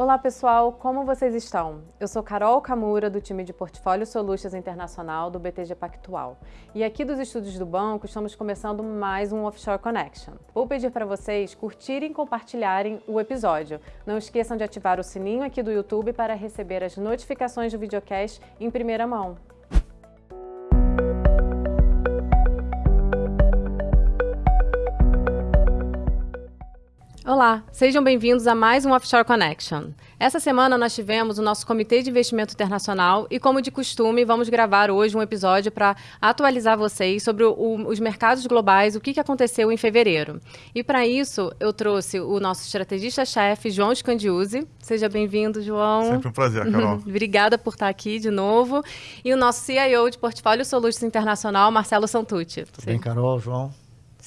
Olá pessoal, como vocês estão? Eu sou Carol Camura, do time de Portfólio Solutions Internacional do BTG Pactual. E aqui dos estúdios do banco estamos começando mais um Offshore Connection. Vou pedir para vocês curtirem e compartilharem o episódio. Não esqueçam de ativar o sininho aqui do YouTube para receber as notificações do videocast em primeira mão. Olá, sejam bem-vindos a mais um Offshore Connection. Essa semana nós tivemos o nosso Comitê de Investimento Internacional e, como de costume, vamos gravar hoje um episódio para atualizar vocês sobre o, os mercados globais, o que, que aconteceu em fevereiro. E para isso, eu trouxe o nosso estrategista-chefe, João Scandiuzzi. Seja bem-vindo, João. Sempre um prazer, Carol. Obrigada por estar aqui de novo. E o nosso CIO de Portfólio Solutions Internacional, Marcelo Santucci. Tudo bem, Carol, João?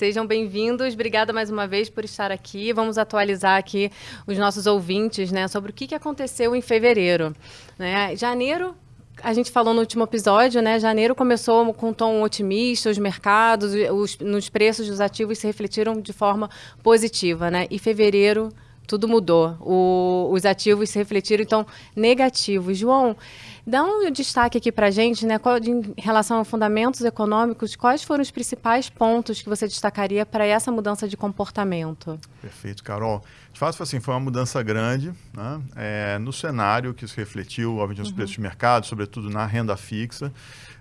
Sejam bem-vindos. Obrigada mais uma vez por estar aqui. Vamos atualizar aqui os nossos ouvintes né, sobre o que, aconteceu em fevereiro. Né? Janeiro a gente falou no último episódio, né? Janeiro começou com um tom otimista, os mercados, os, nos preços dos ativos se refletiram de forma positiva, né? E fevereiro tudo mudou. O, os ativos se refletiram, então, negativos. João, dá um destaque aqui para a gente, né, qual, em relação a fundamentos econômicos, quais foram os principais pontos que você destacaria para essa mudança de comportamento? Perfeito, Carol. De fato, assim, foi uma mudança grande né, é, no cenário que se refletiu, obviamente, nos uhum. preços de mercado, sobretudo na renda fixa.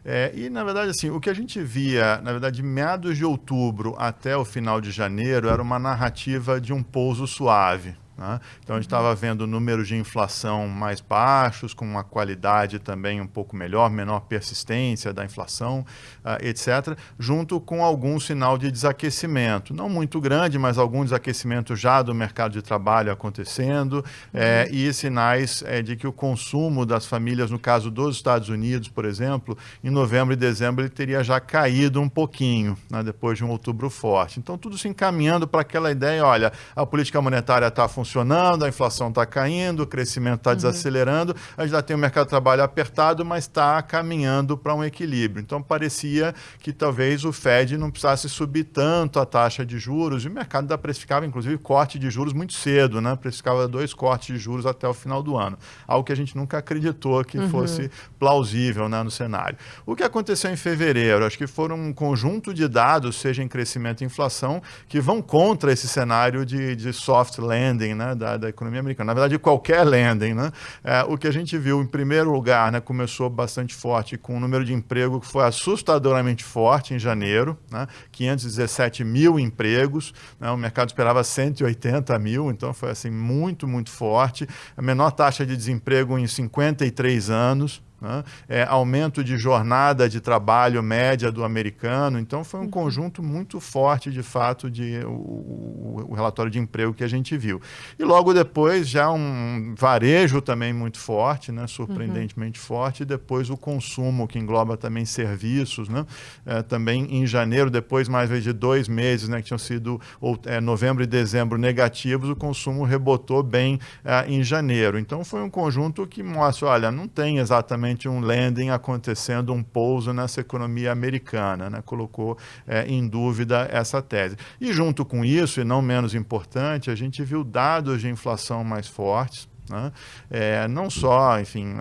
É, e, na verdade, assim, o que a gente via, na verdade, de meados de outubro até o final de janeiro, era uma narrativa de um pouso suave. Né? Então, a gente estava vendo números de inflação mais baixos, com uma qualidade também um pouco melhor, menor persistência da inflação, uh, etc., junto com algum sinal de desaquecimento. Não muito grande, mas algum desaquecimento já do mercado de trabalho acontecendo, uhum. é, e sinais é, de que o consumo das famílias, no caso dos Estados Unidos, por exemplo, em novembro e dezembro ele teria já caído um pouquinho, né, depois de um outubro forte. Então, tudo se encaminhando para aquela ideia, olha, a política monetária está funcionando, funcionando, a inflação está caindo, o crescimento está uhum. desacelerando, a gente já tem o mercado de trabalho apertado, mas está caminhando para um equilíbrio. Então parecia que talvez o Fed não precisasse subir tanto a taxa de juros, e o mercado ainda precificava, inclusive, corte de juros muito cedo, né? precificava dois cortes de juros até o final do ano, algo que a gente nunca acreditou que uhum. fosse plausível né, no cenário. O que aconteceu em fevereiro? Acho que foram um conjunto de dados, seja em crescimento e inflação, que vão contra esse cenário de, de soft landing, né, da, da, economia americana. Na verdade, qualquer lending. Né? É, o que a gente viu, em primeiro lugar, né, começou bastante forte com o número de emprego que foi assustadoramente forte em janeiro, né? 517 mil empregos, né? o mercado esperava 180 mil, então foi assim muito, muito forte. A menor taxa de desemprego em 53 anos, né? É, aumento de jornada de trabalho média do americano. Então, foi um uhum. conjunto muito forte, de fato, de o, o, relatório de emprego que a gente viu. E logo depois, já um varejo também muito forte, né? surpreendentemente uhum. forte, e depois o consumo, que engloba também serviços. Né? É, também em janeiro, depois mais de dois meses, né? que tinham sido ou, é, novembro e dezembro negativos, o consumo rebotou bem é, em janeiro. Então, foi um conjunto que mostra, olha, não tem exatamente realmente um landing acontecendo, um pouso nessa economia americana, né? colocou é, em dúvida essa tese. E junto com isso, e não menos importante, a gente viu dados de inflação mais fortes, né? é, não só, enfim,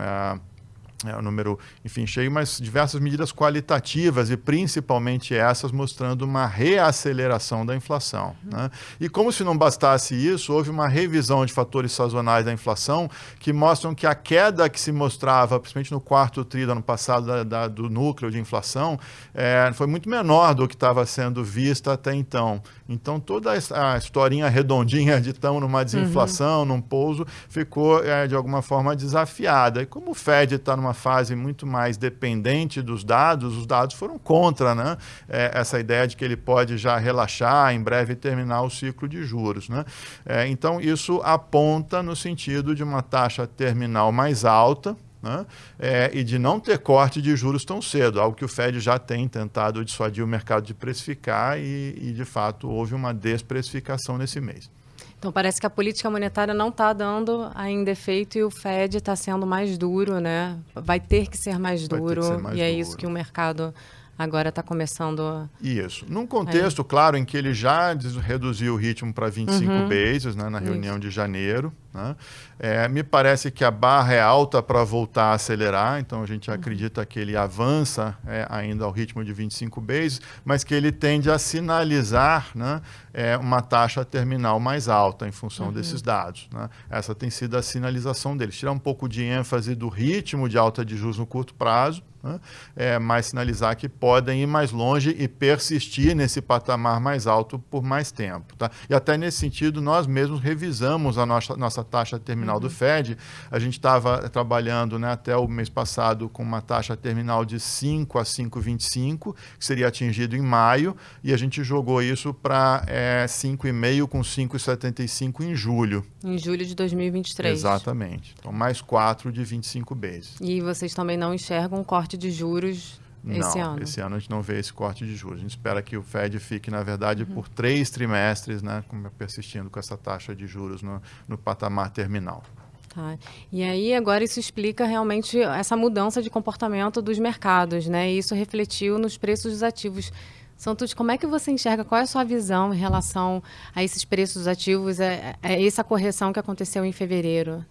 é um número, enfim, cheio, mas diversas medidas qualitativas e principalmente essas mostrando uma reaceleração da inflação. Uhum. Né? E como se não bastasse isso, houve uma revisão de fatores sazonais da inflação que mostram que a queda que se mostrava, principalmente no quarto tri do ano passado, da, da, do núcleo de inflação, é, foi muito menor do que estava sendo vista até então. Então toda a historinha redondinha de estamos numa desinflação, uhum. num pouso, ficou é, de alguma forma desafiada. E como o Fed está numa fase muito mais dependente dos dados, os dados foram contra né? É, essa ideia de que ele pode já relaxar, em breve terminar o ciclo de juros. Né? É, então isso aponta no sentido de uma taxa terminal mais alta, né? É, e de não ter corte de juros tão cedo, algo que o Fed já tem tentado dissuadir o mercado de precificar e, e de fato, houve uma desprecificação nesse mês. Então parece que a política monetária não está dando ainda efeito e o Fed está sendo mais duro, né? Vai ter que ser mais duro ser mais e é isso que o mercado agora está começando. Isso. Num contexto, claro, em que ele já reduziu o ritmo para 25 uhum. bases né, na reunião Isso. de janeiro. Né? É, me parece que a barra é alta para voltar a acelerar, então a gente uhum. acredita que ele avança é, ainda ao ritmo de 25 bases, mas que ele tende a sinalizar né, é, uma taxa terminal mais alta em função uhum. desses dados. Né? Essa tem sido a sinalização deles. Tirar um pouco de ênfase do ritmo de alta de juros no curto prazo, né? é, mas sinalizar que podem ir mais longe e persistir nesse patamar mais alto por mais tempo. Tá? E até nesse sentido, nós mesmos revisamos a nossa, nossa taxa terminal uhum. do FED. A gente estava trabalhando né, até o mês passado com uma taxa terminal de 5 a 5,25, que seria atingido em maio, e a gente jogou isso para é, 5,5 com 5,75 em julho. Em julho de 2023. Exatamente. Então, mais 4 de 25 vezes. E vocês também não enxergam um corte corte de juros esse não, ano? esse ano a gente não vê esse corte de juros. A gente espera que o Fed fique, na verdade, uhum. por três trimestres, né, persistindo com essa taxa de juros no, no patamar terminal. Tá. E aí agora isso explica realmente essa mudança de comportamento dos mercados, né? E isso refletiu nos preços dos ativos. Santos, como é que você enxerga? Qual é a sua visão em relação a esses preços ativos? É, é essa correção que aconteceu em fevereiro?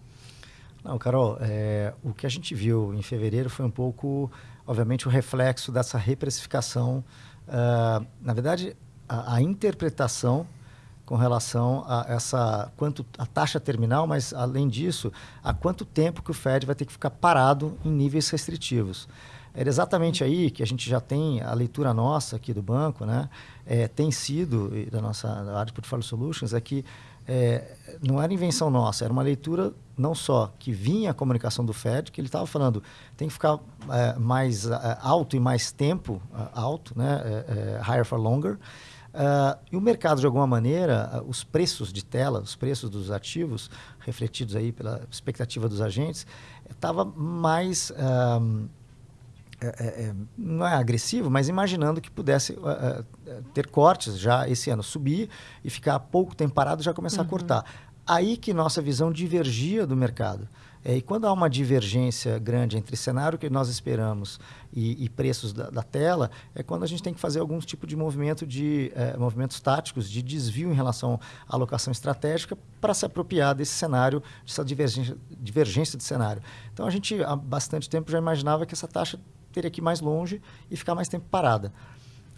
Não, Carol, é, o que a gente viu em fevereiro foi um pouco, obviamente, o reflexo dessa reprecificação. Uh, na verdade, a, a, interpretação com relação a essa quanto a taxa terminal, mas além disso, a quanto tempo que o Fed vai ter que ficar parado em níveis restritivos. Era exatamente aí que a gente já tem a leitura nossa aqui do banco, né? É, tem sido da nossa área de Portfolio Solutions é que é, não era invenção nossa, era uma leitura não só que vinha a comunicação do Fed, que ele estava falando tem que ficar é, mais é, alto e mais tempo é, alto, né, é, é, higher for longer. e o mercado, de alguma maneira, os preços de tela, os preços dos ativos, refletidos aí pela expectativa dos agentes, estava mais é, é, é, não é agressivo, mas imaginando que pudesse uh, uh, ter cortes já esse ano, subir e ficar pouco tempo parado já começar uhum. a cortar. Aí que nossa visão divergia do mercado. É, e quando há uma divergência grande entre cenário que nós esperamos e, e preços da, da, tela, é quando a gente tem que fazer algum tipo de movimento de é, movimentos táticos, de desvio em relação à alocação estratégica para se apropriar desse cenário, dessa divergência, divergência de cenário. Então a gente há bastante tempo já imaginava que essa taxa teria que ir mais longe e ficar mais tempo parada.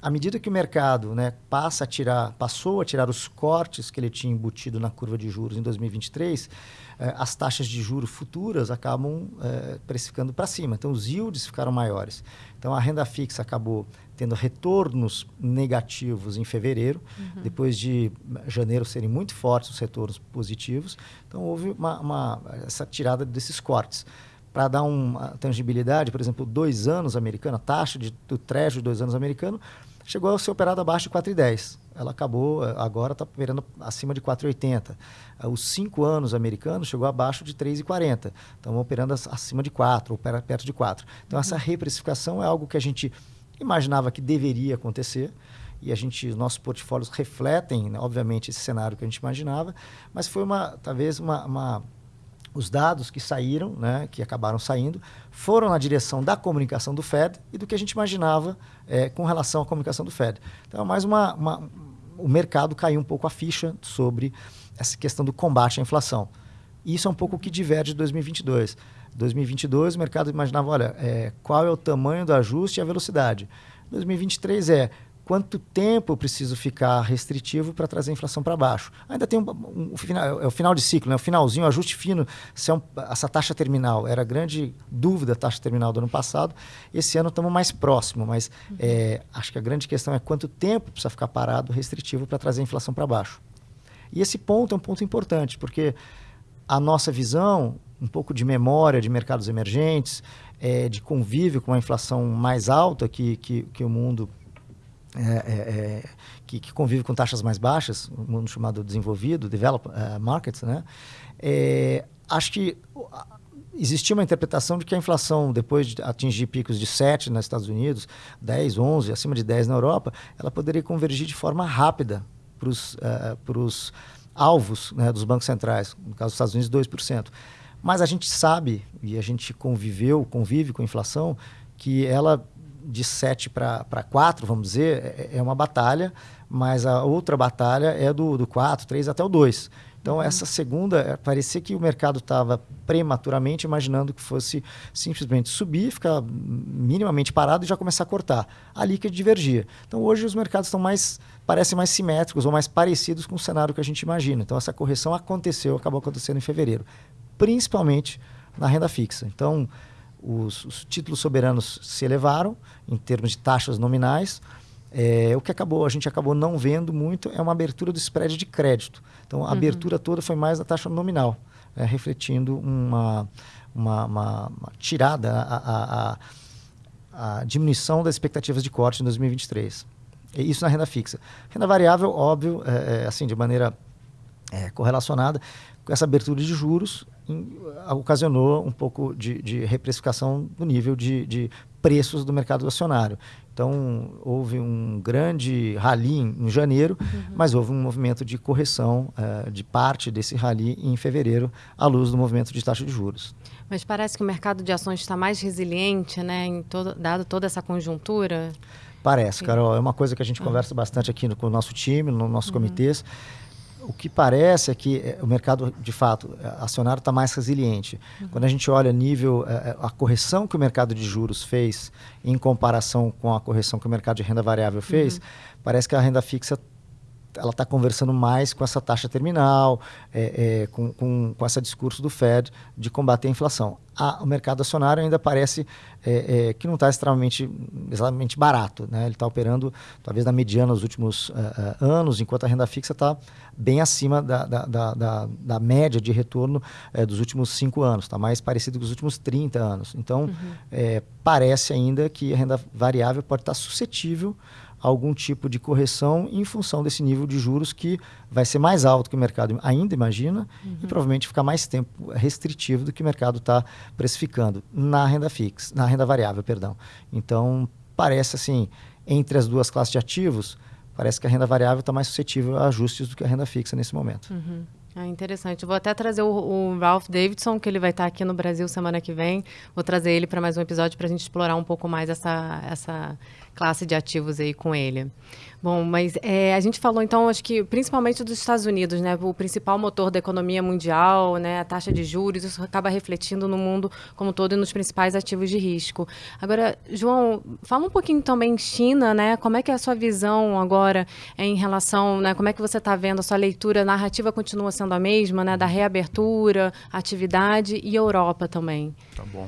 À medida que o mercado né, passa a tirar, passou a tirar os cortes que ele tinha embutido na curva de juros em 2023, eh, as taxas de juros futuras acabam eh, precificando para cima. Então, os yields ficaram maiores. Então, a renda fixa acabou tendo retornos negativos em fevereiro, uhum. depois de janeiro serem muito fortes os retornos positivos. Então, houve uma, uma essa tirada desses cortes para dar uma tangibilidade, por exemplo, dois anos americano, a taxa de, do trecho de dois anos americano, chegou a ser operada abaixo de 4,10. Ela acabou, agora está operando acima de 4,80. Os cinco anos americanos chegou abaixo de 3,40. Estão operando acima de 4, ou perto de 4. Então, uhum. essa reprecificação é algo que a gente imaginava que deveria acontecer e a gente, os nossos portfólios refletem, né, obviamente, esse cenário que a gente imaginava, mas foi uma, talvez uma, uma os dados que saíram, né, que acabaram saindo, foram na direção da comunicação do Fed e do que a gente imaginava é, com relação à comunicação do Fed. Então, mais uma, uma, o mercado caiu um pouco a ficha sobre essa questão do combate à inflação. E isso é um pouco o que diverge de 2022. 2022, o mercado imaginava, olha, é, qual é o tamanho do ajuste e a velocidade. 2023 é quanto tempo eu preciso ficar restritivo para trazer a inflação para baixo. Ainda tem um, um, um, final, é o final de ciclo, né? o finalzinho, o ajuste fino, se é um, essa taxa terminal. Era grande dúvida a taxa terminal do ano passado. Esse ano estamos mais próximo, mas uhum. é, acho que a grande questão é quanto tempo precisa ficar parado restritivo para trazer a inflação para baixo. E esse ponto é um ponto importante, porque a nossa visão, um pouco de memória de mercados emergentes, é, de convívio com a inflação mais alta que, que, que o mundo é, é, é, que, que, convive com taxas mais baixas, o mundo chamado desenvolvido, developed uh, markets, né? É, acho que existia uma interpretação de que a inflação, depois de atingir picos de 7 nos Estados Unidos, 10, 11, acima de 10 na Europa, ela poderia convergir de forma rápida para os uh, alvos né, dos bancos centrais, no caso dos Estados Unidos, 2%. Mas a gente sabe, e a gente conviveu, convive com a inflação, que ela de 7 para 4, vamos dizer, é, é uma batalha, mas a outra batalha é do, do 4, 3 até o 2. Então, uhum. essa segunda, eh, parecia que o mercado estava prematuramente imaginando que fosse simplesmente subir, ficar minimamente parado e já começar a cortar. Ali que divergia. Então, hoje os mercados estão mais, parecem mais simétricos ou mais parecidos com o cenário que a gente imagina. Então, essa correção aconteceu, acabou acontecendo em fevereiro, principalmente na renda fixa. Então, os, os títulos soberanos se elevaram em termos de taxas nominais, é, o que acabou, a gente acabou não vendo muito é uma abertura do spread de crédito. Então, a uhum. abertura toda foi mais na taxa nominal, é, refletindo uma, uma, uma, uma tirada, a, a, a, diminuição das expectativas de corte em 2023. E isso na renda fixa. Renda variável, óbvio, é, é assim, de maneira é, correlacionada, com essa abertura de juros, ocasionou um pouco de, de reprecificação do nível de, de preços do mercado acionário. Então, houve um grande rally em, janeiro, uhum. mas houve um movimento de correção uh, de parte desse rally em fevereiro, à luz do movimento de taxa de juros. Mas parece que o mercado de ações está mais resiliente, né, em todo, dado toda essa conjuntura? Parece, Carol. É uma coisa que a gente conversa bastante aqui no, com o nosso time, no nossos uhum. comitês o que parece é que eh, o mercado, de fato, acionário está mais resiliente. Uhum. Quando a gente olha nível, eh, a correção que o mercado de juros fez em comparação com a correção que o mercado de renda variável fez, uhum. parece que a renda fixa ela está conversando mais com essa taxa terminal, é, é, com, com, com esse discurso do Fed de combater a inflação. o mercado acionário ainda parece é, é que não está extremamente, extremamente barato. Né? Ele está operando talvez na mediana nos últimos uh, uh, anos, enquanto a renda fixa está bem acima da, da, da, da, da média de retorno uh, dos últimos cinco anos, está mais parecido com os últimos 30 anos. Então, uhum. parece ainda que a renda variável pode estar tá suscetível algum tipo de correção em função desse nível de juros que vai ser mais alto que o mercado ainda imagina uhum. e provavelmente ficar mais tempo restritivo do que o mercado está precificando na renda fixa, na renda variável, perdão. Então, parece assim, entre as duas classes de ativos, parece que a renda variável está mais suscetível a ajustes do que a renda fixa nesse momento. Uhum. Ah, interessante. Vou até trazer o, o, Ralph Davidson, que ele vai estar aqui no Brasil semana que vem. Vou trazer ele para mais um episódio para a gente explorar um pouco mais essa, essa classe de ativos aí com ele. Bom, mas é, a gente falou então, acho que principalmente dos Estados Unidos, né? O principal motor da economia mundial, né? A taxa de juros, isso acaba refletindo no mundo como todo e nos principais ativos de risco. Agora, João, fala um pouquinho também China, né? Como é que é a sua visão agora em relação, né? Como é que você está vendo a sua leitura? A narrativa continua sendo a mesma, né? Da reabertura, atividade e Europa também. Tá bom.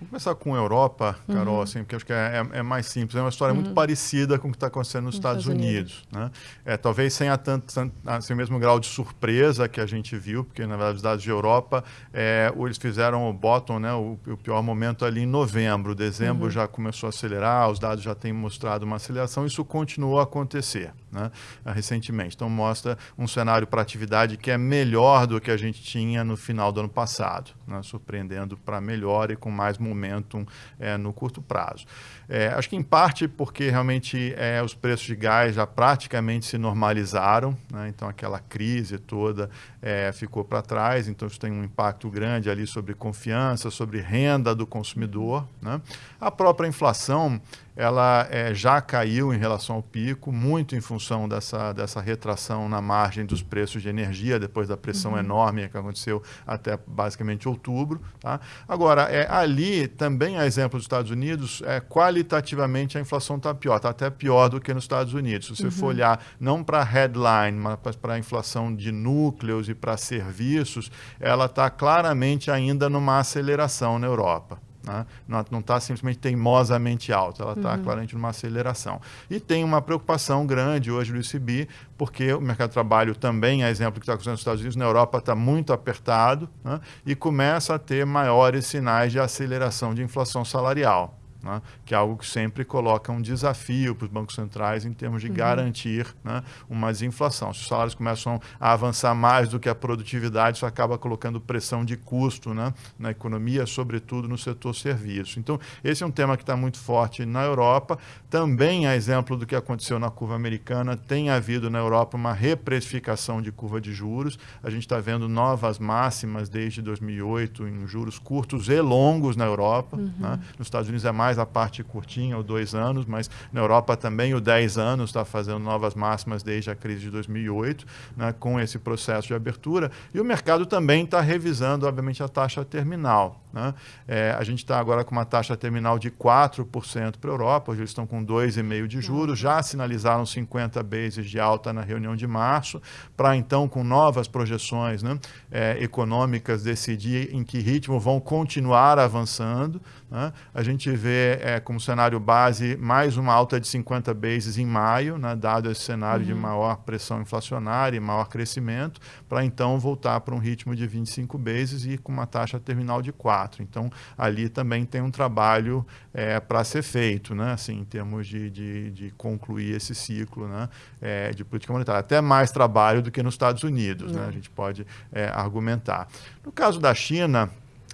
Vamos começar com a Europa, Carol, uhum. assim, porque acho que é, é, é, mais simples. É uma história uhum. muito parecida com o que está acontecendo nos, Estados, Estados, Unidos. Unidos. Né? É, talvez sem a tanto, assim, o mesmo grau de surpresa que a gente viu, porque, na verdade, os dados de Europa, é, eles fizeram o bottom, né, o, o, pior momento ali em novembro. Dezembro uhum. já começou a acelerar, os dados já têm mostrado uma aceleração. Isso continuou a acontecer né, recentemente. Então, mostra um cenário para atividade que é melhor do que a gente tinha no final do ano passado, né, surpreendendo para melhor e com mais momentum é, no curto prazo. É, acho que em parte porque realmente é, os preços de gás já praticamente se normalizaram, né? então aquela crise toda é, ficou para trás, então isso tem um impacto grande ali sobre confiança, sobre renda do consumidor. Né? A própria inflação ela é, já caiu em relação ao pico, muito em função dessa, dessa retração na margem dos preços de energia, depois da pressão uhum. enorme que aconteceu até basicamente outubro. Tá? Agora, é, ali também, a exemplo dos Estados Unidos, é, qualitativamente a inflação está pior, está até pior do que nos Estados Unidos. Se você uhum. for olhar não para a headline, mas para a inflação de núcleos e para serviços, ela está claramente ainda numa aceleração na Europa. Né? Não está simplesmente teimosamente alta, ela está uhum. claramente numa aceleração. E tem uma preocupação grande hoje do ICB, porque o mercado de trabalho também, é exemplo que está acontecendo nos Estados Unidos, na Europa está muito apertado né? e começa a ter maiores sinais de aceleração de inflação salarial né? que é algo que sempre coloca um desafio para os bancos centrais em termos de uhum. garantir né, uma desinflação. Se os salários começam a avançar mais do que a produtividade, isso acaba colocando pressão de custo né, na economia, sobretudo no setor serviço. Então, esse é um tema que está muito forte na Europa. Também, a exemplo do que aconteceu na curva americana, tem havido na Europa uma reprecificação de curva de juros. A gente está vendo novas máximas desde 2008 em juros curtos e longos na Europa. Uhum. Né? Nos Estados Unidos é mais mais a parte curtinha, o dois anos, mas na Europa também o 10 anos está fazendo novas máximas desde a crise de 2008, né, com esse processo de abertura. E o mercado também está revisando, obviamente, a taxa terminal. Né? É, a gente está agora com uma taxa terminal de 4% para a Europa, hoje eles estão com 2,5% de juros, já sinalizaram 50 bases de alta na reunião de março, para então, com novas projeções né, é, econômicas, decidir em que ritmo vão continuar avançando. Né? A gente vê é, como cenário base mais uma alta de 50 bases em maio, né, dado esse cenário uhum. de maior pressão inflacionária e maior crescimento, para então voltar para um ritmo de 25 bases e com uma taxa terminal de 4. Então, ali também tem um trabalho é, para ser feito, né, assim, em termos de, de, de concluir esse ciclo né, é, de política monetária. Até mais trabalho do que nos Estados Unidos, né, uhum. a gente pode é, argumentar. No caso da China,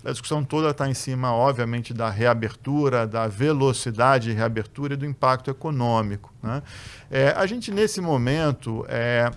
a discussão toda está em cima, obviamente, da reabertura, da velocidade de reabertura e do impacto econômico. Né? É, a gente, nesse momento, é,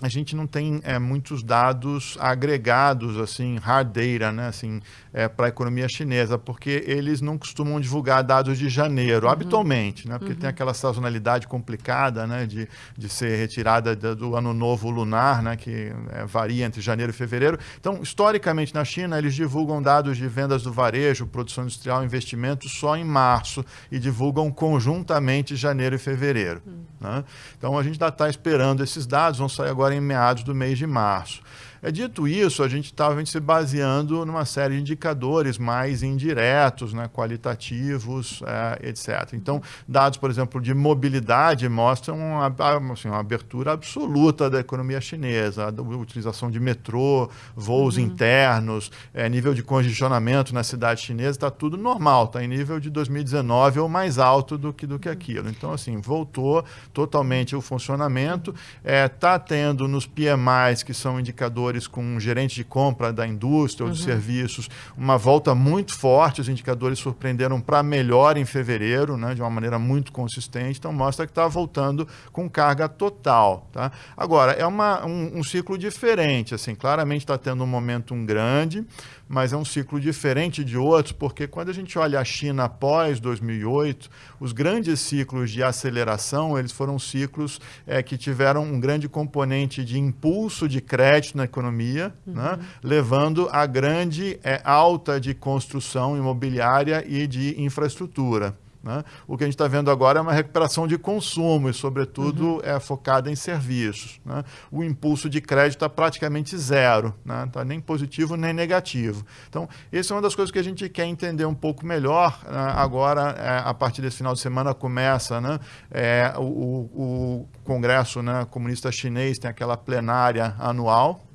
a gente não tem é, muitos dados agregados, assim, hard data, né, assim, é, para a economia chinesa, porque eles não costumam divulgar dados de janeiro, uhum. habitualmente, né, porque uhum. tem aquela sazonalidade complicada, né, de, de ser retirada do ano novo lunar, né, que é, varia entre janeiro e fevereiro. Então, historicamente na China, eles divulgam dados de vendas do varejo, produção industrial, investimentos só em março e divulgam conjuntamente janeiro e fevereiro. Uhum. Né? Então, a gente ainda está esperando esses dados, vão sair agora agora em meados do mês de março. É, dito isso, a gente estava se baseando numa série de indicadores mais indiretos, né, qualitativos, é, etc. Então, dados, por exemplo, de mobilidade mostram uma, assim, uma abertura absoluta da economia chinesa, a utilização de metrô, voos uhum. internos, é, nível de congestionamento na cidade chinesa, está tudo normal, está em nível de 2019 ou mais alto do que, do que aquilo. Então, assim, voltou totalmente o funcionamento, está é, tendo nos PMIs, que são indicadores com um gerente de compra da indústria ou de uhum. serviços, uma volta muito forte. Os indicadores surpreenderam para melhor em fevereiro, né, de uma maneira muito consistente. Então, mostra que está voltando com carga total. Tá? Agora, é uma, um, um ciclo diferente. Assim, claramente está tendo um momentum grande mas é um ciclo diferente de outros, porque quando a gente olha a China após 2008, os grandes ciclos de aceleração, eles foram ciclos é, que tiveram um grande componente de impulso de crédito na economia, uhum. né, levando a grande é, alta de construção imobiliária e de infraestrutura. Né? O que a gente está vendo agora é uma recuperação de consumo e, sobretudo, uhum. é focada em serviços. Né? O impulso de crédito está praticamente zero, não né? está nem positivo nem negativo. Então, essa é uma das coisas que a gente quer entender um pouco melhor. Né? Agora, é, a partir desse final de semana, começa né? é, o, o, Congresso né, Comunista Chinês, tem aquela plenária anual,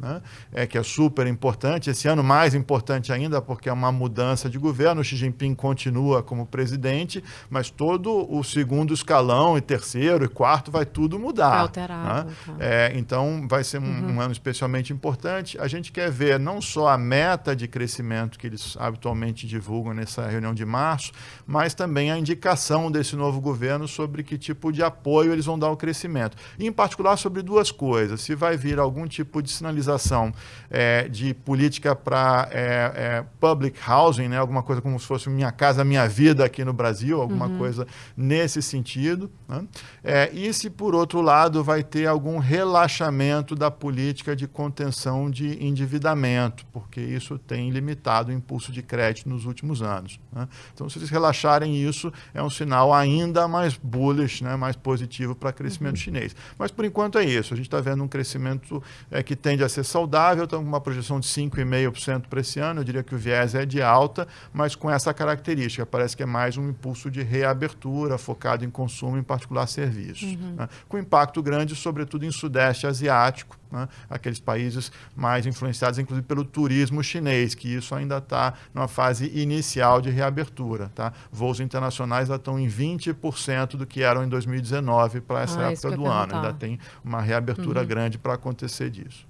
é, que é super importante. Esse ano, mais importante ainda, porque é uma mudança de governo. O Xi Jinping continua como presidente mas todo o segundo escalão e terceiro e quarto vai tudo mudar. Vai alterar. Né? É, então vai ser um, uhum. um, ano especialmente importante. A gente quer ver não só a meta de crescimento que eles habitualmente divulgam nessa reunião de março, mas também a indicação desse novo governo sobre que tipo de apoio eles vão dar ao crescimento. E, em particular sobre duas coisas. Se vai vir algum tipo de sinalização é, de política para é, é, public housing, né? alguma coisa como se fosse Minha Casa Minha Vida aqui no Brasil, alguma uhum. coisa nesse sentido. Né? É, e se, por outro lado, vai ter algum relaxamento da política de contenção de endividamento, porque isso tem limitado o impulso de crédito nos últimos anos. Né? Então, se eles relaxarem isso, é um sinal ainda mais bullish, né? mais positivo para crescimento uhum. chinês. Mas, por enquanto, é isso. A gente está vendo um crescimento é, que tende a ser saudável, estamos com uma projeção de 5,5% para esse ano. Eu diria que o viés é de alta, mas com essa característica. Parece que é mais um impulso de reabertura focado em consumo, em particular serviços, uhum. né? com impacto grande, sobretudo em Sudeste Asiático, né? aqueles países mais influenciados, inclusive pelo turismo chinês, que isso ainda está numa fase inicial de reabertura. Tá? Voos internacionais já estão em 20% do que eram em 2019 para essa ah, época do ano. Ainda tem uma reabertura uhum. grande para acontecer disso.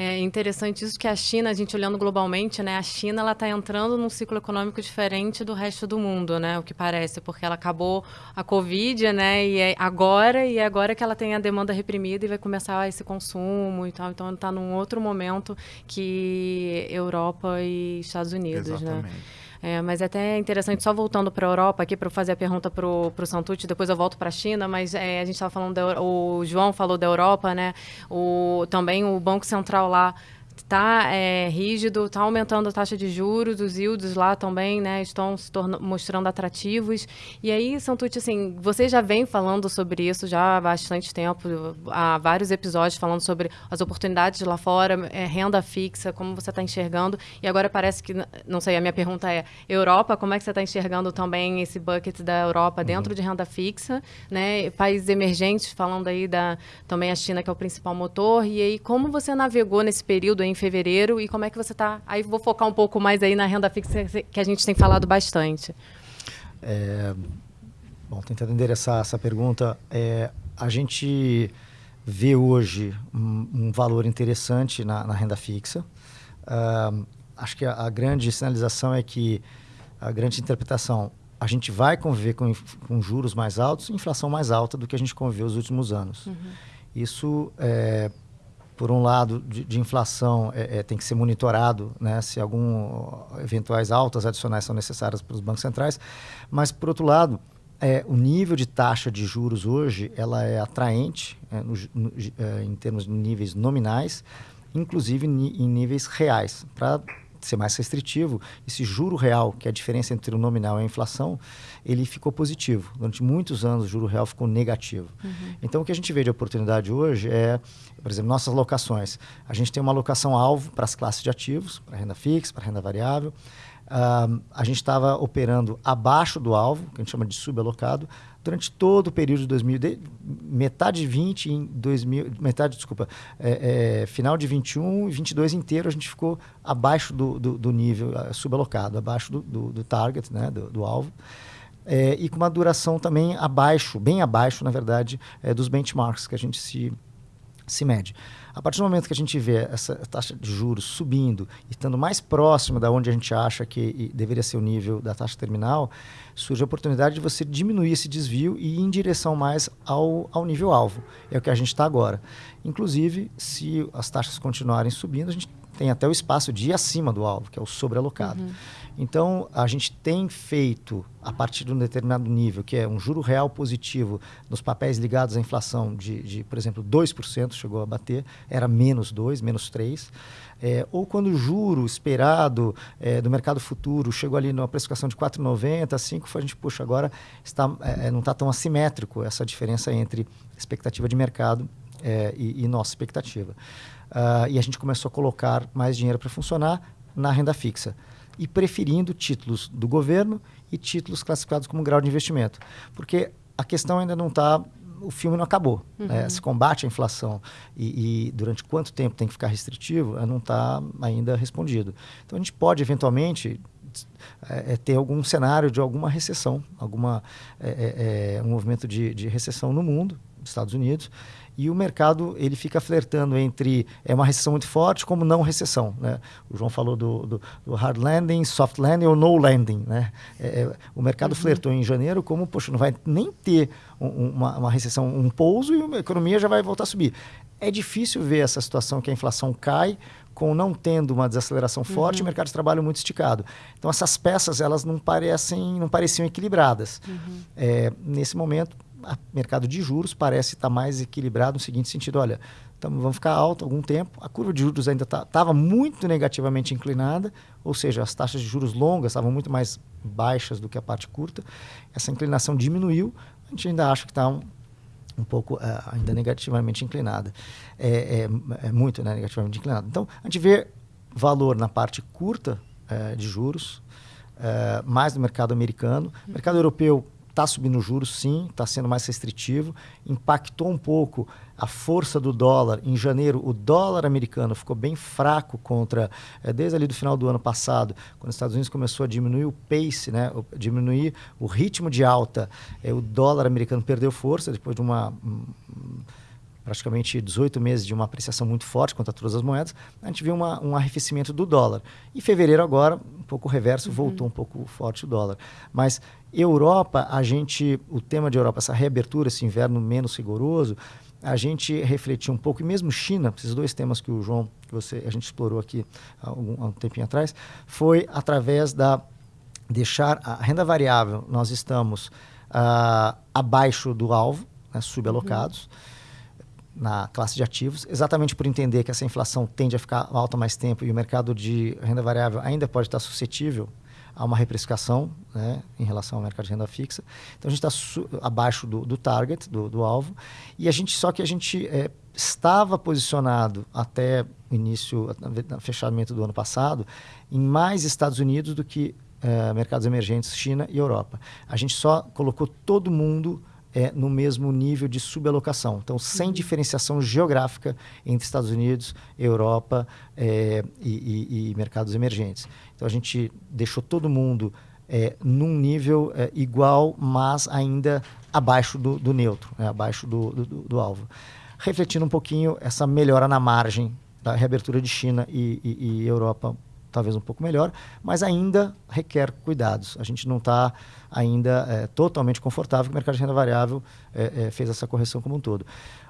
É interessante isso que a China, a gente olhando globalmente, né, a China ela está entrando num ciclo econômico diferente do resto do mundo, né, o que parece, porque ela acabou a Covid, né, e é agora e é agora que ela tem a demanda reprimida e vai começar esse consumo e tal, então está num outro momento que Europa e Estados Unidos, né. Exatamente. né. É, mas é até interessante, só voltando para a Europa aqui, para fazer a pergunta para o Santucci, depois eu volto para a China, mas é, a gente estava falando, da, o João falou da Europa, né? O, também o Banco Central lá está é, rígido, está aumentando a taxa de juros, os yields lá também, né, estão se mostrando atrativos. E aí, Santucci, assim, você já vem falando sobre isso já há bastante tempo, há vários episódios falando sobre as oportunidades lá fora, é, renda fixa, como você está enxergando. E agora parece que, não sei, a minha pergunta é, Europa, como é que você está enxergando também esse bucket da Europa dentro uhum. de renda fixa, né? Países emergentes, falando aí da também a China, que é o principal motor. E aí, como você navegou nesse período em fevereiro e como é que você está? Aí vou focar um pouco mais aí na renda fixa que a gente tem falado bastante. É, bom, tentando endereçar essa pergunta, é, a gente vê hoje um, um valor interessante na, na renda fixa. Uh, acho que a, a, grande sinalização é que a grande interpretação a gente vai conviver com, com juros mais altos, inflação mais alta do que a gente conviveu nos últimos anos. Uhum. Isso é, por um lado, de, de inflação é, é, tem que ser monitorado, né, se algum eventuais altas adicionais são necessárias para os bancos centrais, mas por outro lado, é, o nível de taxa de juros hoje ela é atraente é, no, no, é, em termos de níveis nominais, inclusive em níveis reais, para ser mais restritivo, esse juro real, que é a diferença entre o nominal e a inflação, ele ficou positivo. Durante muitos anos o juro real ficou negativo. Uhum. Então o que a gente vê de oportunidade hoje é, por exemplo, nossas locações. A gente tem uma locação alvo para as classes de ativos, para renda fixa, para renda variável. Uh, a gente estava operando abaixo do alvo, que a gente chama de subalocado, durante todo o período de 2000, de, metade de 20 em 2000, metade, desculpa, é, é, final de 21 e 22 inteiro a gente ficou abaixo do, do, do nível subalocado, abaixo do, do, do target, né, do, do alvo. É, e com uma duração também abaixo, bem abaixo, na verdade, é, dos benchmarks que a gente se, se mede. A partir do momento que a gente vê essa taxa de juros subindo e estando mais próxima da onde a gente acha que deveria ser o nível da taxa terminal, surge a oportunidade de você diminuir esse desvio e ir em direção mais ao, ao nível alvo. É o que a gente está agora. Inclusive, se as taxas continuarem subindo, a gente tem até o espaço de ir acima do alvo, que é o sobrealocado. Uhum. Então, a gente tem feito, a partir de um determinado nível, que é um juro real positivo nos papéis ligados à inflação de, de por exemplo, 2% chegou a bater, era menos 2, menos 3. É, ou quando o juro esperado é, do mercado futuro chegou ali numa precificação de 4,90, 5, a gente, puxa, agora está, é, não está tão assimétrico essa diferença entre expectativa de mercado é, e, e, nossa expectativa. Uh, e a gente começou a colocar mais dinheiro para funcionar na renda fixa e preferindo títulos do governo e títulos classificados como grau de investimento. Porque a questão ainda não está o filme não acabou. Né? Uhum. Né? Se combate a inflação e, e, durante quanto tempo tem que ficar restritivo, não está ainda respondido. Então a gente pode eventualmente é, é, ter algum cenário de alguma recessão, alguma é, é, é um movimento de, de recessão no mundo, nos Estados Unidos, e o mercado ele fica flertando entre é uma recessão muito forte como não recessão. Né? O João falou do, do, do hard landing, soft landing ou no landing. Né? É, é o mercado uhum. flertou em janeiro como, poxa, não vai nem ter um, uma, uma recessão, um pouso e a economia já vai voltar a subir. É difícil ver essa situação que a inflação cai com não tendo uma desaceleração forte, uhum. o mercado de trabalho muito esticado. Então essas peças elas não parecem, não pareciam equilibradas. Uhum. É, nesse momento o mercado de juros parece estar mais equilibrado no seguinte sentido, olha, tamo, vamos ficar alto algum tempo, a curva de juros ainda estava tá, muito negativamente inclinada, ou seja, as taxas de juros longas estavam muito mais baixas do que a parte curta, essa inclinação diminuiu, a gente ainda acha que está um, um pouco uh, ainda negativamente inclinada, é, é, é muito né, negativamente inclinada. Então, a gente vê valor na parte curta uh, de juros, uh, mais no mercado americano, mercado europeu Está subindo juros, sim, está sendo mais restritivo. Impactou um pouco a força do dólar. Em janeiro, o dólar americano ficou bem fraco contra, é, desde ali do final do ano passado, quando os Estados Unidos começou a diminuir o pace, né, diminuir o ritmo de alta. É, o dólar americano perdeu força depois de uma. Um, praticamente 18 meses de uma apreciação muito forte contra todas as moedas, a gente viu uma, um arrefecimento do dólar. Em fevereiro agora, um pouco reverso, uhum. voltou um pouco forte o dólar. Mas Europa, a gente, o tema de Europa, essa reabertura, esse inverno menos rigoroso, a gente refletiu um pouco, e mesmo China, esses dois temas que o João, que você, a gente explorou aqui há um, há um tempinho atrás, foi através da deixar a renda variável, nós estamos uh, abaixo do alvo, né, subalocados. Uhum na classe de ativos, exatamente por entender que essa inflação tende a ficar alta mais tempo e o mercado de renda variável ainda pode estar suscetível a uma reprecificação né, em relação ao mercado de renda fixa. Então a gente está abaixo do, do target, do, do, alvo, e a gente só que a gente é, estava posicionado até o início, fechamento do ano passado, em mais Estados Unidos do que é, mercados emergentes, China e Europa. A gente só colocou todo mundo é, no mesmo nível de subalocação. Então, sem uhum. diferenciação geográfica entre Estados Unidos, Europa é, e, e, e, mercados emergentes. Então, a gente deixou todo mundo é, num nível é, igual, mas ainda abaixo do, do neutro, né? abaixo do, do, do, alvo. Refletindo um pouquinho essa melhora na margem da reabertura de China e, e Europa talvez um pouco melhor, mas ainda requer cuidados. A gente não está ainda é, totalmente confortável que o mercado de renda variável é, é, fez essa correção como um todo.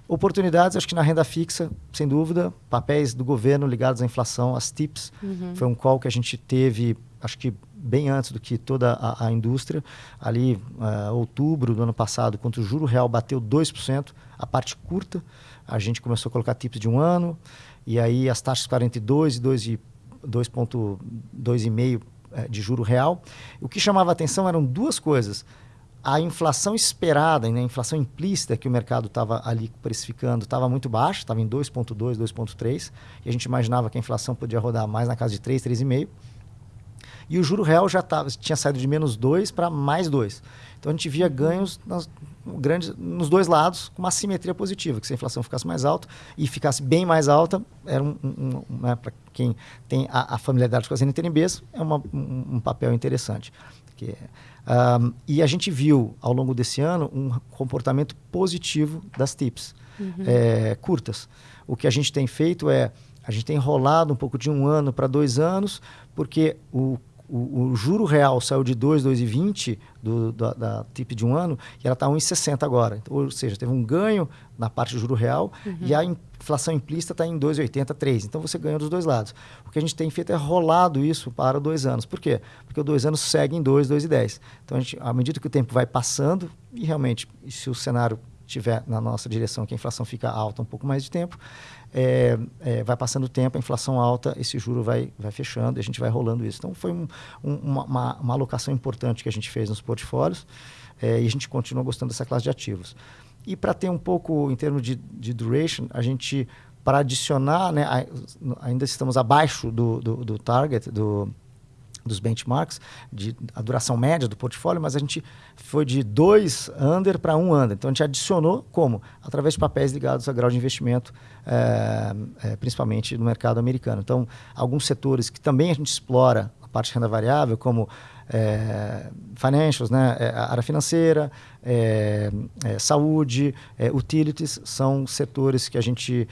Oportunidades, acho que na renda fixa, sem dúvida, papéis do governo ligados à inflação, as TIPS, uhum. foi um call que a gente teve, acho que bem antes do que toda a, a indústria, ali uh, outubro do ano passado, quando o juro real bateu 2%, a parte curta, a gente começou a colocar TIPS de um ano, e aí as taxas 42 e 2 e 2,5% eh, de juro real. O que chamava atenção eram duas coisas. A inflação esperada, né, a inflação implícita que o mercado estava ali precificando estava muito baixa, estava em 2,2%, 2,3%, e a gente imaginava que a inflação podia rodar mais na casa de 3%, 3,5%. E o juro real já tava, tinha saído de menos 2 para mais 2. Então a gente via ganhos nas, grandes, nos dois lados com uma simetria positiva, que se a inflação ficasse mais alta e ficasse bem mais alta, era um, um, um né, para quem tem a, a, familiaridade com as NTNBs, é uma, um, um, papel interessante. Que, um, e a gente viu ao longo desse ano um comportamento positivo das TIPS uhum. é, curtas. O que a gente tem feito é a gente tem enrolado um pouco de um ano para dois anos, porque o o, o, juro real saiu de 2, 2,20 do, da, da TIP de um ano e ela está 1,60 agora. Então, ou seja, teve um ganho na parte do juro real uhum. e a inflação implícita está em 2,80, 3. Então você ganha dos dois lados. O que a gente tem feito é rolado isso para dois anos. Por quê? Porque os dois anos seguem 2, 2,10. Então, a gente, à medida que o tempo vai passando, e realmente, se o cenário estiver na nossa direção, que a inflação fica alta um pouco mais de tempo, é, é, vai passando o tempo, a inflação alta, esse juro vai, vai fechando e a gente vai rolando isso. Então, foi um, um, uma, uma, alocação importante que a gente fez nos portfólios é, e a gente continua gostando dessa classe de ativos. E para ter um pouco, em termos de, de duration, a gente, para adicionar, né, ainda estamos abaixo do, do, do target, do dos benchmarks, de, a duração média do portfólio, mas a gente foi de dois under para um under. Então a gente adicionou como? Através de papéis ligados a grau de investimento, é, é, principalmente no mercado americano. Então, alguns setores que também a gente explora a parte de renda variável, como é, financials, né, a área financeira, saúde, utilities, são setores que a gente,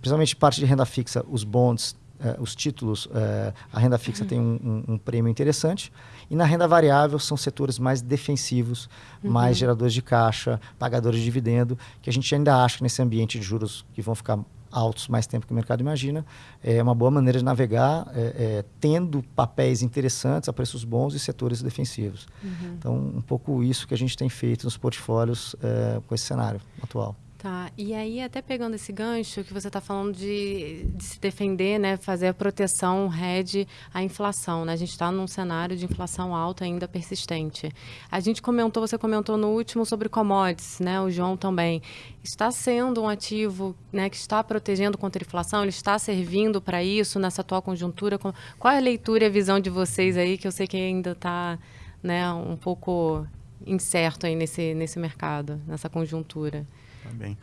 principalmente parte de renda fixa, os bonds eh, os títulos, eh, a renda fixa uhum. tem um, um, um, prêmio interessante. E na renda variável são setores mais defensivos, uhum. mais geradores de caixa, pagadores de dividendo, que a gente ainda acha que nesse ambiente de juros que vão ficar altos mais tempo que o mercado imagina, é uma boa maneira de navegar, é, é, tendo papéis interessantes a preços bons e setores defensivos. Uhum. Então, um pouco isso que a gente tem feito nos portfólios é, com esse cenário atual. Tá, e aí até pegando esse gancho que você está falando de, de, se defender, né, fazer a proteção, hedge à inflação, né? A gente está num cenário de inflação alta ainda persistente. A gente comentou, você comentou no último sobre commodities, né? O João também. Está sendo um ativo né, que está protegendo contra a inflação? Ele está servindo para isso nessa atual conjuntura? Qual é a leitura e a visão de vocês aí, que eu sei que ainda está né, um pouco incerto aí nesse, nesse mercado, nessa conjuntura? Tá bem.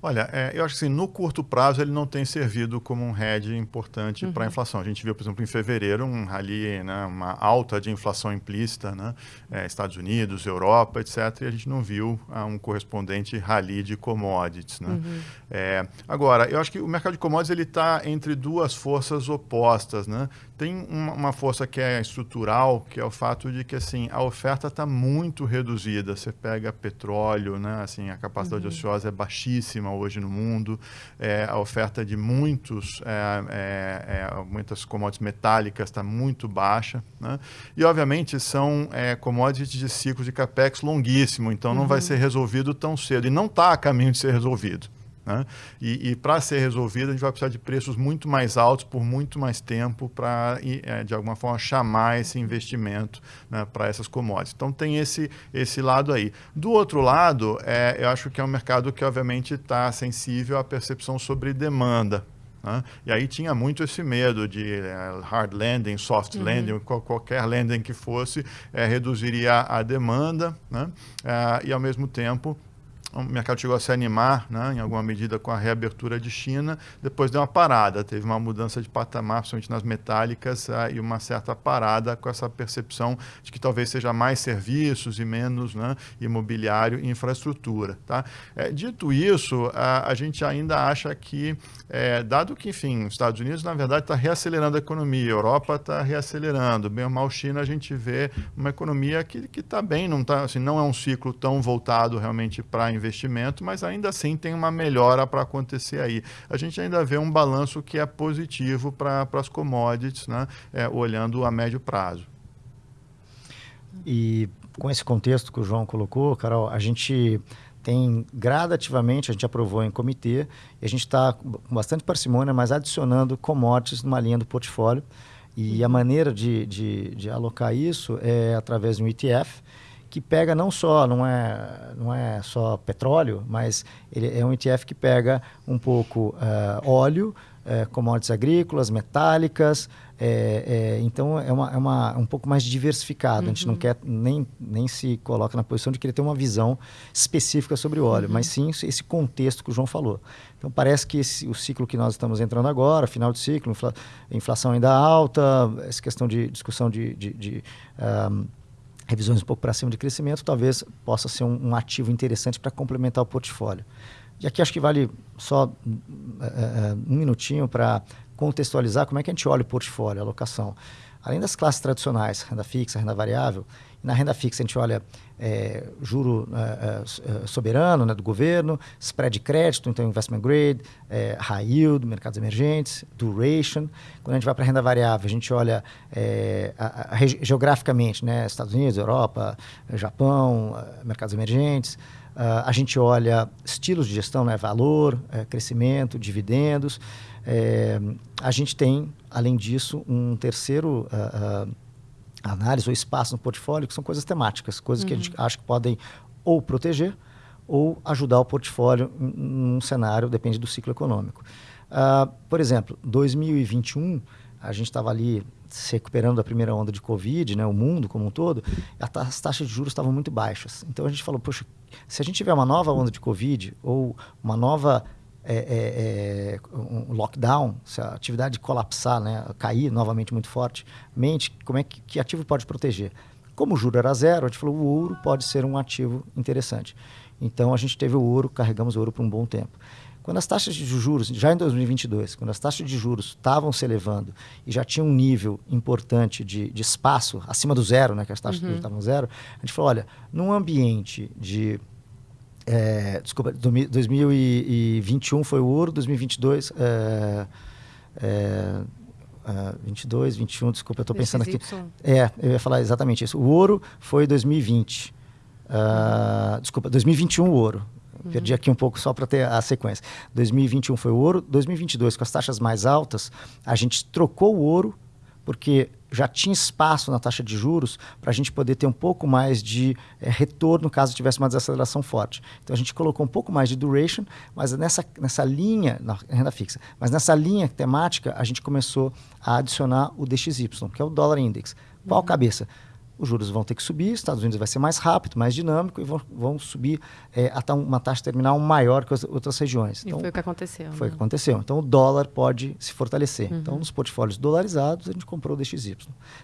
Olha, é, eu acho que assim, no curto prazo ele não tem servido como um hedge importante uhum. para a inflação. A gente viu, por exemplo, em fevereiro, um rally, né, uma alta de inflação implícita, né, é, Estados Unidos, Europa, etc. E a gente não viu ah, um correspondente rally de commodities. Né? Uhum. É, agora, eu acho que o mercado de commodities está entre duas forças opostas. Né? Tem uma, uma, força que é estrutural, que é o fato de que assim, a oferta está muito reduzida. Você pega petróleo, né, assim, a capacidade uhum. ociosa é baixíssima hoje no mundo, é, a oferta de muitos, é, é, é muitas commodities metálicas está muito baixa, né? e obviamente são é, commodities de ciclos de capex longuíssimo, então não uhum. vai ser resolvido tão cedo, e não está a caminho de ser resolvido. Né? E, e para ser resolvido, a gente vai precisar de preços muito mais altos por muito mais tempo para, é, de alguma forma, chamar esse investimento né, para essas commodities. Então, tem esse, esse lado aí. Do outro lado, é, eu acho que é um mercado que, obviamente, está sensível à percepção sobre demanda. Né? E aí tinha muito esse medo de uh, hard landing, soft uhum. landing, qual, qualquer landing que fosse, é, reduziria a demanda né? Uh, e, ao mesmo tempo, o mercado chegou a se animar, né, em alguma medida, com a reabertura de China, depois deu uma parada, teve uma mudança de patamar, principalmente nas metálicas, uh, e uma certa parada com essa percepção de que talvez seja mais serviços e menos né, imobiliário e infraestrutura. Tá? É, dito isso, a, a gente ainda acha que, é, dado que, enfim, os Estados Unidos, na verdade, está reacelerando a economia, a Europa está reacelerando, bem ou mal China, a gente vê uma economia que está bem, não, tá, assim, não é um ciclo tão voltado realmente para investimento, mas ainda assim tem uma melhora para acontecer aí. A gente ainda vê um balanço que é positivo para as commodities, né? É, olhando a médio prazo. E com esse contexto que o João colocou, Carol, a gente tem gradativamente, a gente aprovou em comitê, e a gente está com bastante parcimônia, mas adicionando commodities numa linha do portfólio. E a maneira de, de, de alocar isso é através de um ETF, que pega não só, não é, não é só petróleo, mas ele é um ETF que pega um pouco uh, óleo, uh, commodities agrícolas, metálicas, é, é, então é, uma, é uma, um pouco mais diversificado. Uhum. A gente não uhum. quer nem, nem se coloca na posição de querer ter uma visão específica sobre o óleo, uhum. mas sim esse contexto que o João falou. Então parece que esse, o ciclo que nós estamos entrando agora, final de ciclo, infla, inflação ainda alta, essa questão de discussão de, de, de um, revisões um pouco para cima de crescimento, talvez possa ser um, um ativo interessante para complementar o portfólio. E aqui acho que vale só uh, um minutinho para contextualizar como é que a gente olha o portfólio, a alocação. Além das classes tradicionais, renda fixa, renda variável, na renda fixa a gente olha é, juro é, é, soberano né, do governo, spread de crédito, então investment grade, é, high yield, mercados emergentes, duration. Quando a gente vai para a renda variável, a gente olha é, a, a, geograficamente, né, Estados Unidos, Europa, Japão, mercados emergentes. Uh, a gente olha estilos de gestão, né, valor, crescimento, dividendos. a gente tem, além disso, um terceiro uh, uh, análise ou espaço no portfólio, que são coisas temáticas, coisas uhum. que a gente uhum. acha que podem ou proteger ou ajudar o portfólio num cenário, depende do ciclo econômico. Uh, por exemplo, 2021, a gente estava ali se recuperando da primeira onda de Covid, né, o mundo como um todo, as taxas de juros estavam muito baixas. Então a gente falou, poxa, se a gente tiver uma nova onda de Covid ou uma nova é, é, é, um lockdown, se a atividade colapsar, né, cair novamente muito fortemente, como é que, que ativo pode proteger? Como o juro era zero, a gente falou o ouro pode ser um ativo interessante. Então a gente teve o ouro, carregamos o ouro por um bom tempo. Quando as taxas de juros, já em 2022, quando as taxas de juros estavam se elevando e já tinha um nível importante de, de espaço acima do zero, né, que as taxas uhum. de juros estavam zero, a gente falou, olha, num ambiente de é, desculpa, 2021 foi o ouro, 2022 é, é, 22, 21, desculpa, eu estou pensando aqui. É, eu ia falar exatamente isso. O ouro foi 2020. Uh, uhum. Desculpa, 2021 o ouro. Uhum. Perdi aqui um pouco só para ter a sequência. 2021 foi o ouro. 2022, com as taxas mais altas, a gente trocou o ouro, porque já tinha espaço na taxa de juros para a gente poder ter um pouco mais de é, retorno caso tivesse uma desaceleração forte. Então a gente colocou um pouco mais de duration, mas nessa, nessa linha, na renda fixa, mas nessa linha temática a gente começou a adicionar o DXY, que é o Dollar Index. Qual uhum. cabeça? Os juros vão ter que subir, Estados Unidos vai ser mais rápido, mais dinâmico e vão, vão subir é, até uma taxa terminal maior que as outras regiões. Então, e foi o que aconteceu. Foi né? o que aconteceu. Então o dólar pode se fortalecer. Uhum. Então nos portfólios dolarizados a gente comprou o DXY.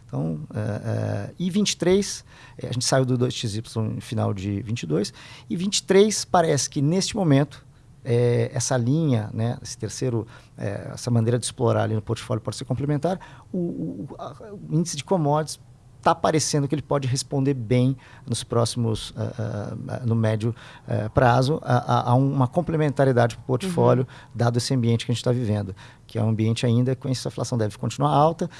Então, é, é, e 23, é, a gente saiu do DXY no final de 22, e 23 parece que neste momento é, essa linha, né, esse terceiro, é, essa maneira de explorar ali no portfólio pode ser complementar. O, o, a, o índice de commodities está parecendo que ele pode responder bem nos próximos, uh, uh, no médio uh, prazo, a, a, uma complementariedade para o portfólio, uhum. dado esse ambiente que a gente está vivendo, que é um ambiente ainda com essa inflação deve continuar alta.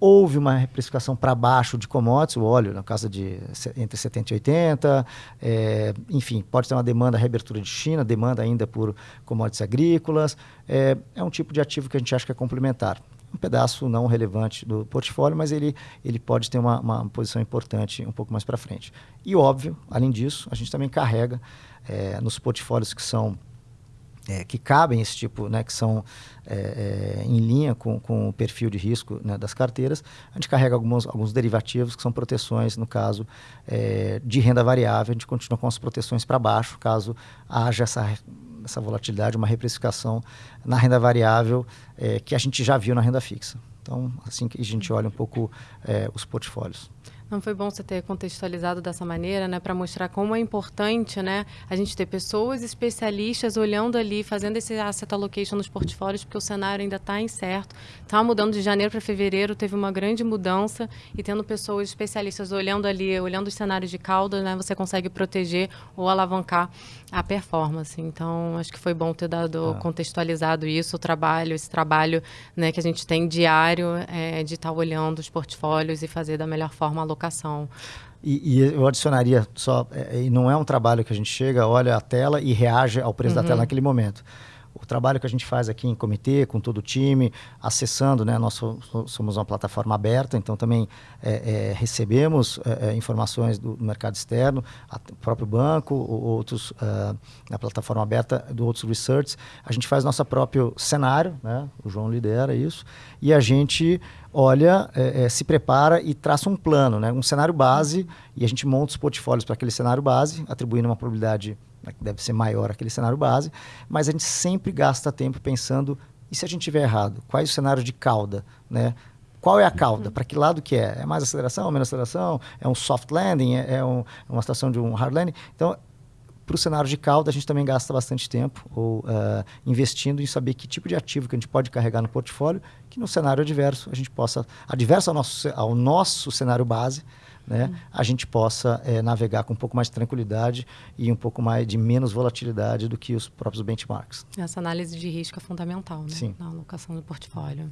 Houve uma reprecificação para baixo de commodities, o óleo na casa de entre 70 e 80, é, enfim, pode ter uma demanda, reabertura de China, demanda ainda por commodities agrícolas. É, é um tipo de ativo que a gente acha que é complementar um pedaço não relevante do portfólio, mas ele, ele pode ter uma, uma posição importante um pouco mais para frente. E óbvio, além disso, a gente também carrega é, nos portfólios que são é, que cabem esse tipo, né, que são é, é, em linha com, com o perfil de risco né, das carteiras, a gente carrega alguns, alguns derivativos que são proteções, no caso de renda variável, a gente continua com as proteções para baixo, caso haja essa essa volatilidade, uma reprecificação na renda variável é, que a gente já viu na renda fixa. Então, assim que a gente olha um pouco é, os portfólios. Não foi bom você ter contextualizado dessa maneira, né, para mostrar como é importante, né, a gente ter pessoas especialistas olhando ali, fazendo esse asset allocation nos portfólios, porque o cenário ainda está incerto. Estava mudando de janeiro para fevereiro, teve uma grande mudança e tendo pessoas especialistas olhando ali, olhando os cenários de cauda, né, você consegue proteger ou alavancar a performance. Então, acho que foi bom ter dado ah. contextualizado isso, o trabalho, esse trabalho, né, que a gente tem diário é, de estar tá olhando os portfólios e fazer da melhor forma a E, e, eu adicionaria só, é, e não é um trabalho que a gente chega, olha a tela e reage ao preço uhum. da tela naquele momento o trabalho que a gente faz aqui em comitê, com todo o time, acessando, né? Nós somos uma plataforma aberta, então também é, é, recebemos é, é informações do mercado externo, o próprio banco, outros na plataforma aberta do outros research. A gente faz nosso próprio cenário, né? O João lidera isso e a gente olha, é, é, se prepara e traça um plano, né? Um cenário base e a gente monta os portfólios para aquele cenário base, atribuindo uma probabilidade né, que deve ser maior aquele cenário base, mas a gente sempre gasta tempo pensando, e se a gente tiver errado? Quais os cenários de cauda, né? Qual é a cauda? Para que lado que é? É mais aceleração, menos aceleração? É um soft landing? É, é um, uma situação de um hard landing? Então, para o cenário de cauda, a gente também gasta bastante tempo ou, uh, investindo em saber que tipo de ativo que a gente pode carregar no portfólio, que no cenário adverso a gente possa, adverso ao nosso, ao nosso cenário base, né, a gente possa é, navegar com um pouco mais de tranquilidade e um pouco mais de menos volatilidade do que os próprios benchmarks. Essa análise de risco é fundamental né, Sim. na alocação do portfólio.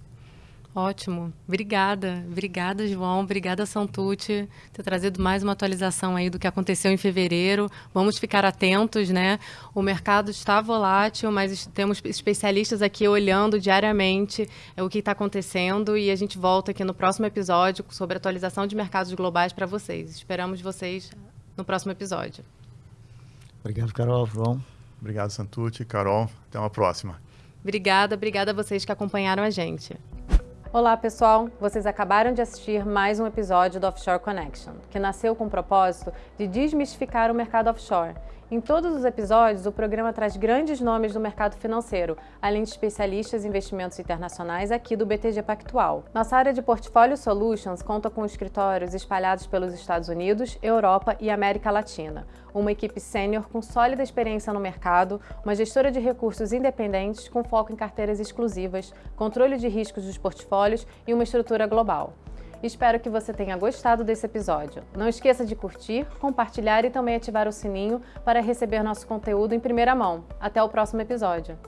Ótimo. Obrigada. Obrigada, João. Obrigada, Santucci, ter trazido mais uma atualização aí do que aconteceu em fevereiro. Vamos ficar atentos, né? O mercado está volátil, mas temos especialistas aqui olhando diariamente é, o que está acontecendo e a gente volta aqui no próximo episódio sobre atualização de mercados globais para vocês. Esperamos vocês no próximo episódio. Obrigado, Carol, João. Obrigado, Santucci, Carol. Até uma próxima. Obrigada, obrigada a vocês que acompanharam a gente. Olá pessoal, vocês acabaram de assistir mais um episódio do Offshore Connection, que nasceu com o propósito de desmistificar o mercado offshore em todos os episódios, o programa traz grandes nomes do mercado financeiro, além de especialistas em investimentos internacionais aqui do BTG Pactual. Nossa área de Portfólio Solutions conta com escritórios espalhados pelos Estados Unidos, Europa e América Latina. Uma equipe sênior com sólida experiência no mercado, uma gestora de recursos independentes com foco em carteiras exclusivas, controle de riscos dos portfólios e uma estrutura global. Espero que você tenha gostado desse episódio. Não esqueça de curtir, compartilhar e também ativar o sininho para receber nosso conteúdo em primeira mão. Até o próximo episódio.